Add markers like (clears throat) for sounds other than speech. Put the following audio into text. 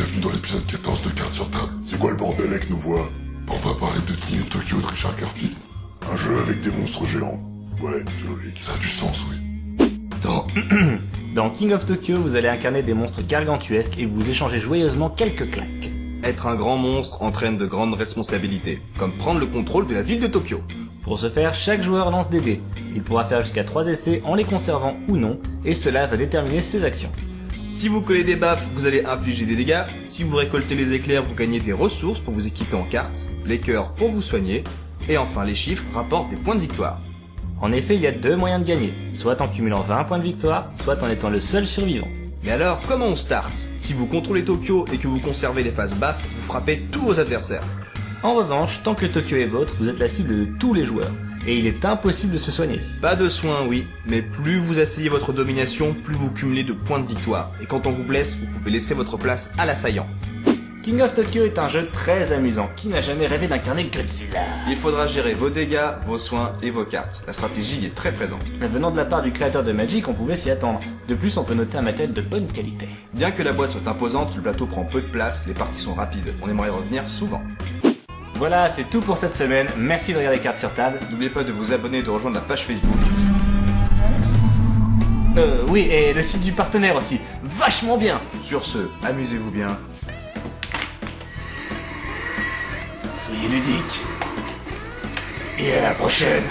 bienvenue dans l'épisode 14 de Cartes sur table. C'est quoi le bordel avec nos voix? On va parler de King of Tokyo de Richard Garfield. Un jeu avec des monstres géants. Ouais, c'est logique. Ça a du sens, oui. Dans... (clears throat) Dans King of Tokyo, vous allez incarner des monstres gargantuesques et vous échangez joyeusement quelques claques. Être un grand monstre entraîne de grandes responsabilités, comme prendre le contrôle de la ville de Tokyo. Pour ce faire, chaque joueur lance des dés. Il pourra faire jusqu'à 3 essais en les conservant ou non, et cela va déterminer ses actions. Si vous collez des baffes, vous allez infliger des dégâts. Si vous récoltez les éclairs, vous gagnez des ressources pour vous équiper en cartes, les cœurs pour vous soigner, et enfin les chiffres rapportent des points de victoire. En effet, il y a deux moyens de gagner, soit en cumulant 20 points de victoire, soit en étant le seul survivant. Mais alors, comment on start? Si vous contrôlez Tokyo et que vous conservez les phases baffes, vous frappez tous vos adversaires. En revanche, tant que Tokyo est vôtre, vous êtes la cible de tous les joueurs, et il est impossible de se soigner. Pas de soins, oui, mais plus vous asseyez votre domination, plus vous cumulez de points de victoire. Et quand on vous blesse, vous pouvez laisser votre place à l'assaillant. King of Tokyo est un jeu très amusant. Qui n'a jamais rêvé d'incarner Godzilla? Il faudra gérer vos dégâts, vos soins et vos cartes. La stratégie y est très présente. Mais venant de la part du créateur de Magic, on pouvait s'y attendre. De plus, on peut noter un matériel de bonne qualité. Bien que la boîte soit imposante, le plateau prend peu de place, les parties sont rapides. On aimerait y revenir souvent. Voilà, c'est tout pour cette semaine. Merci de regarder Cartes sur table. N'oubliez pas de vous abonner et de rejoindre la page Facebook. Euh, oui, et le site du partenaire aussi. Vachement bien Sur ce, amusez-vous bien. Soyez ludiques. Et à la prochaine